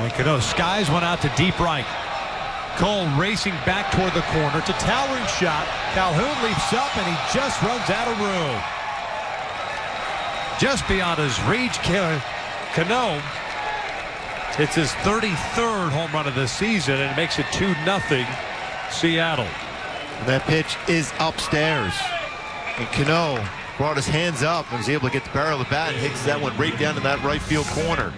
And Cano skies one out to deep right. Kole racing back toward the corner. It's a towering shot. Calhoun leaps up and he just runs out of room. Just beyond his reach, Cano hits his 33rd home run of the season and makes it 2-0, Seattle. That pitch is upstairs. And Cano brought his hands up and was able to get the barrel of the bat and hits that one right down to that right field corner.